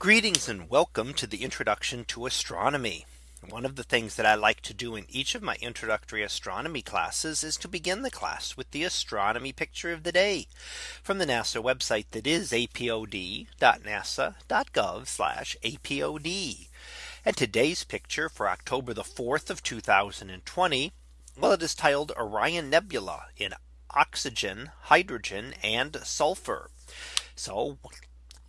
Greetings and welcome to the introduction to astronomy. One of the things that I like to do in each of my introductory astronomy classes is to begin the class with the astronomy picture of the day from the NASA website that is apod.nasa.gov apod. And today's picture for October the 4th of 2020. Well, it is titled Orion Nebula in oxygen, hydrogen and sulfur. So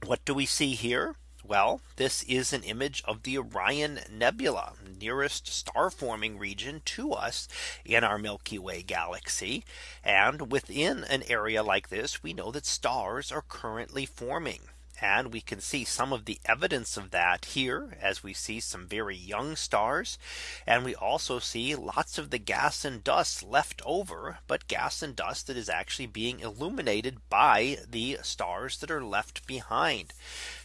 what do we see here? Well, this is an image of the Orion Nebula nearest star forming region to us in our Milky Way galaxy. And within an area like this, we know that stars are currently forming. And we can see some of the evidence of that here as we see some very young stars. And we also see lots of the gas and dust left over, but gas and dust that is actually being illuminated by the stars that are left behind.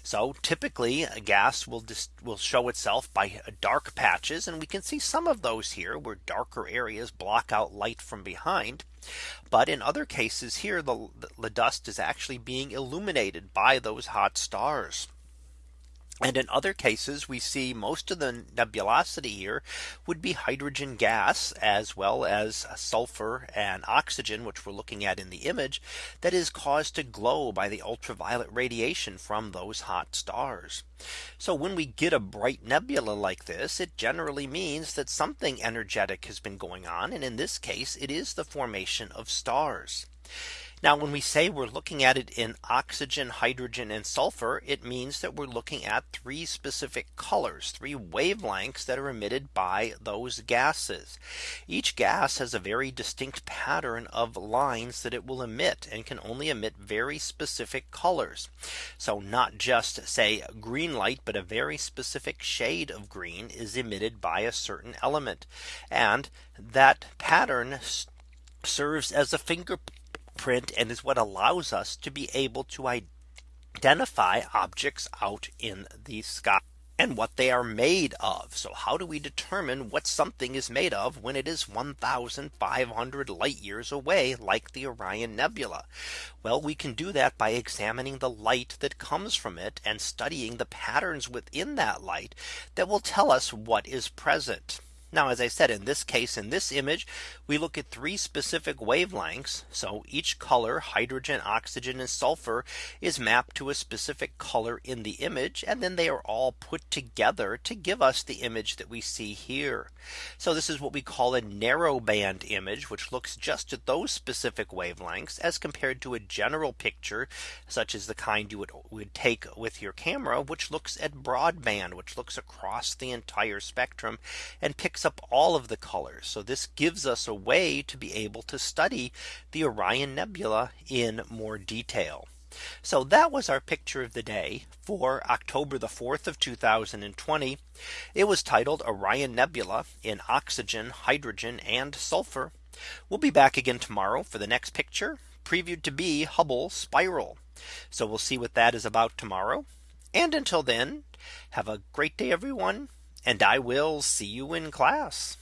So typically a gas will just will show itself by uh, dark patches and we can see some of those here where darker areas block out light from behind. But in other cases here, the, the dust is actually being illuminated by those hot stars. And in other cases, we see most of the nebulosity here would be hydrogen gas as well as sulfur and oxygen, which we're looking at in the image that is caused to glow by the ultraviolet radiation from those hot stars. So when we get a bright nebula like this, it generally means that something energetic has been going on. And in this case, it is the formation of stars. Now when we say we're looking at it in oxygen, hydrogen and sulfur, it means that we're looking at three specific colors, three wavelengths that are emitted by those gases. Each gas has a very distinct pattern of lines that it will emit and can only emit very specific colors. So not just say green light, but a very specific shade of green is emitted by a certain element. And that pattern serves as a finger print and is what allows us to be able to identify objects out in the sky and what they are made of. So how do we determine what something is made of when it is 1500 light years away like the Orion Nebula? Well, we can do that by examining the light that comes from it and studying the patterns within that light that will tell us what is present. Now, as I said, in this case, in this image, we look at three specific wavelengths. So each color hydrogen, oxygen and sulfur is mapped to a specific color in the image. And then they are all put together to give us the image that we see here. So this is what we call a narrow band image, which looks just at those specific wavelengths as compared to a general picture, such as the kind you would, would take with your camera, which looks at broadband, which looks across the entire spectrum and picks up all of the colors. So this gives us a way to be able to study the Orion Nebula in more detail. So that was our picture of the day for October the 4th of 2020. It was titled Orion Nebula in oxygen, hydrogen and sulfur. We'll be back again tomorrow for the next picture previewed to be Hubble spiral. So we'll see what that is about tomorrow. And until then, have a great day, everyone. And I will see you in class.